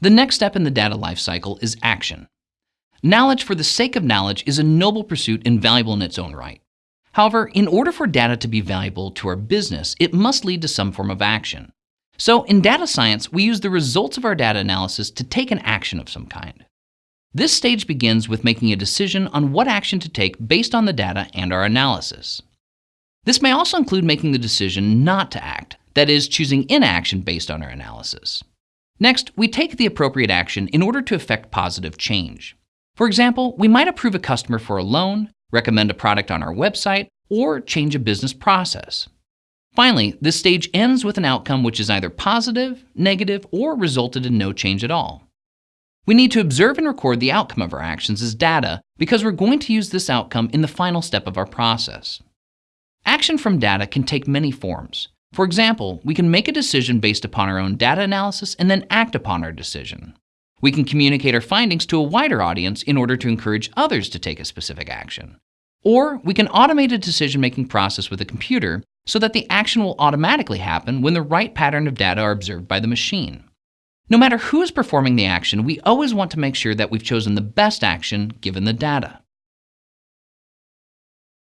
The next step in the data lifecycle is action. Knowledge for the sake of knowledge is a noble pursuit and valuable in its own right. However, in order for data to be valuable to our business, it must lead to some form of action. So in data science, we use the results of our data analysis to take an action of some kind. This stage begins with making a decision on what action to take based on the data and our analysis. This may also include making the decision not to act, that is, choosing inaction based on our analysis. Next, we take the appropriate action in order to effect positive change. For example, we might approve a customer for a loan, recommend a product on our website, or change a business process. Finally, this stage ends with an outcome which is either positive, negative, or resulted in no change at all. We need to observe and record the outcome of our actions as data because we're going to use this outcome in the final step of our process. Action from data can take many forms. For example, we can make a decision based upon our own data analysis and then act upon our decision. We can communicate our findings to a wider audience in order to encourage others to take a specific action. Or we can automate a decision-making process with a computer so that the action will automatically happen when the right pattern of data are observed by the machine. No matter who is performing the action, we always want to make sure that we've chosen the best action given the data.